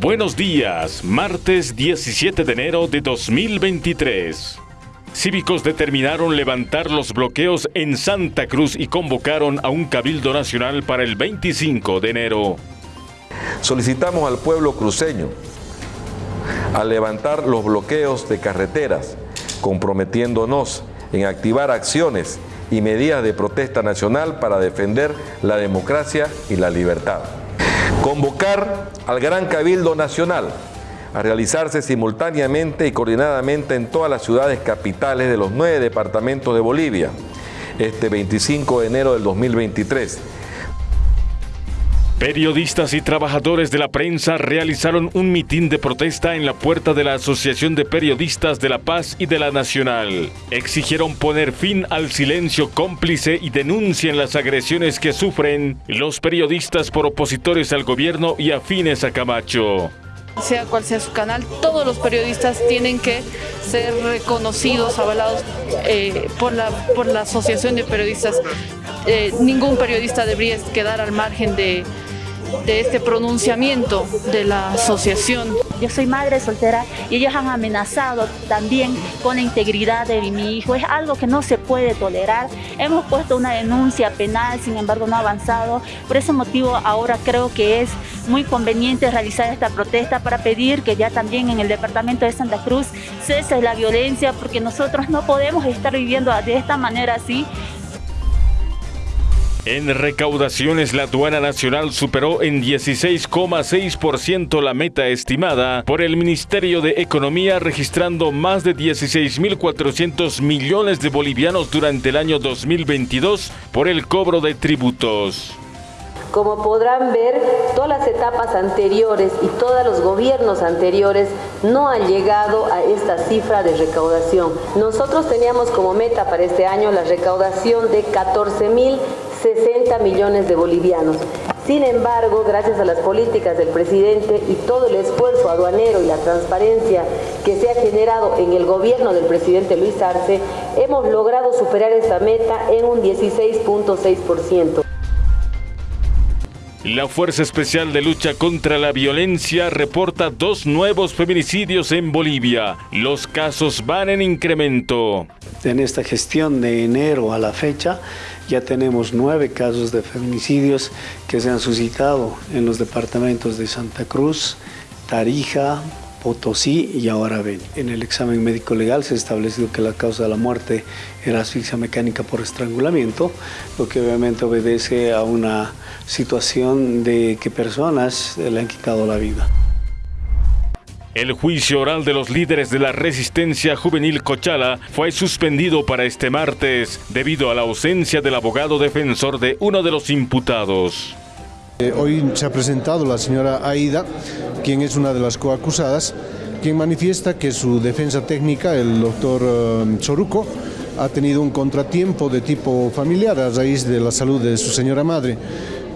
Buenos días, martes 17 de enero de 2023. Cívicos determinaron levantar los bloqueos en Santa Cruz y convocaron a un cabildo nacional para el 25 de enero. Solicitamos al pueblo cruceño a levantar los bloqueos de carreteras, comprometiéndonos en activar acciones y medidas de protesta nacional para defender la democracia y la libertad. Convocar al Gran Cabildo Nacional a realizarse simultáneamente y coordinadamente en todas las ciudades capitales de los nueve departamentos de Bolivia, este 25 de enero del 2023 Periodistas y trabajadores de la prensa realizaron un mitin de protesta en la puerta de la Asociación de Periodistas de La Paz y de la Nacional. Exigieron poner fin al silencio cómplice y denuncien las agresiones que sufren los periodistas por opositores al gobierno y afines a Camacho sea cual sea su canal, todos los periodistas tienen que ser reconocidos, avalados eh, por, la, por la Asociación de Periodistas. Eh, ningún periodista debería quedar al margen de, de este pronunciamiento de la asociación. Yo soy madre soltera y ellos han amenazado también con la integridad de mi hijo. Es algo que no se puede tolerar. Hemos puesto una denuncia penal, sin embargo no ha avanzado. Por ese motivo ahora creo que es muy conveniente realizar esta protesta para pedir que ya también en el departamento de Santa Cruz cese la violencia porque nosotros no podemos estar viviendo de esta manera así en recaudaciones, la aduana nacional superó en 16,6% la meta estimada por el Ministerio de Economía, registrando más de 16.400 millones de bolivianos durante el año 2022 por el cobro de tributos. Como podrán ver, todas las etapas anteriores y todos los gobiernos anteriores no han llegado a esta cifra de recaudación. Nosotros teníamos como meta para este año la recaudación de 14.060 millones de bolivianos. Sin embargo, gracias a las políticas del presidente y todo el esfuerzo aduanero y la transparencia que se ha generado en el gobierno del presidente Luis Arce, hemos logrado superar esta meta en un 16.6%. La Fuerza Especial de Lucha contra la Violencia reporta dos nuevos feminicidios en Bolivia. Los casos van en incremento. En esta gestión de enero a la fecha ya tenemos nueve casos de feminicidios que se han suscitado en los departamentos de Santa Cruz, Tarija, Potosí y ahora ven. En el examen médico legal se ha establecido que la causa de la muerte era asfixia mecánica por estrangulamiento, lo que obviamente obedece a una situación de que personas le han quitado la vida. El juicio oral de los líderes de la resistencia juvenil Cochala fue suspendido para este martes debido a la ausencia del abogado defensor de uno de los imputados. Eh, hoy se ha presentado la señora Aida, quien es una de las coacusadas, quien manifiesta que su defensa técnica, el doctor eh, Soruco, ha tenido un contratiempo de tipo familiar a raíz de la salud de su señora madre.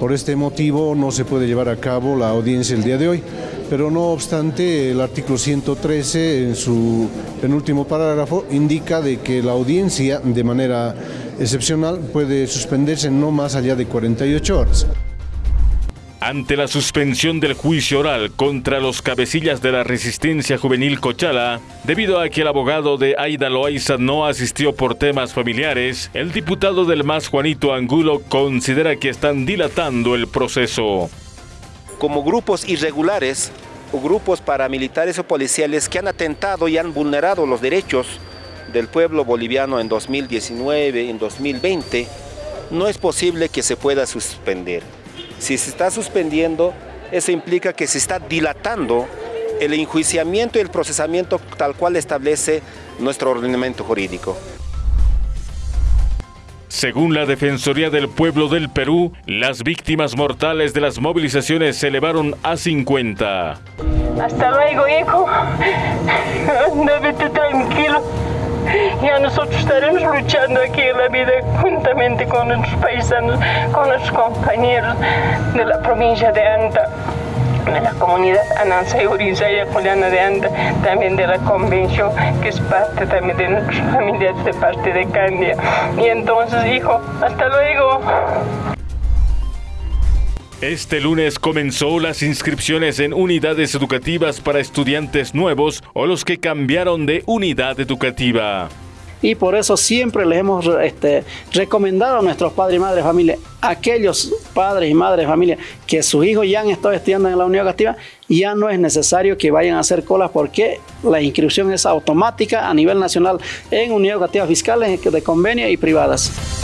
Por este motivo no se puede llevar a cabo la audiencia el día de hoy, pero no obstante el artículo 113 en su penúltimo parágrafo indica de que la audiencia de manera excepcional puede suspenderse no más allá de 48 horas. Ante la suspensión del juicio oral contra los cabecillas de la resistencia juvenil Cochala, debido a que el abogado de Aida Loaiza no asistió por temas familiares, el diputado del MAS Juanito Angulo considera que están dilatando el proceso. Como grupos irregulares o grupos paramilitares o policiales que han atentado y han vulnerado los derechos del pueblo boliviano en 2019, en 2020, no es posible que se pueda suspender. Si se está suspendiendo, eso implica que se está dilatando el enjuiciamiento y el procesamiento tal cual establece nuestro ordenamiento jurídico. Según la Defensoría del Pueblo del Perú, las víctimas mortales de las movilizaciones se elevaron a 50. Hasta luego, hijo. Vete tranquilo. Ya nosotros estaremos luchando aquí en la vida juntamente con nuestros paisanos, con nuestros compañeros de la provincia de Anta de la comunidad Anansa y Urizaya Juliana de Anda, también de la convención, que es parte también de nuestras familias de parte de Candia. Y entonces, hijo, hasta luego. Este lunes comenzó las inscripciones en unidades educativas para estudiantes nuevos o los que cambiaron de unidad educativa y por eso siempre les hemos este, recomendado a nuestros padres y madres de familia, aquellos padres y madres de familia que sus hijos ya han estado estudiando en la unidad educativa, ya no es necesario que vayan a hacer colas porque la inscripción es automática a nivel nacional en unidades educativas fiscales de convenio y privadas.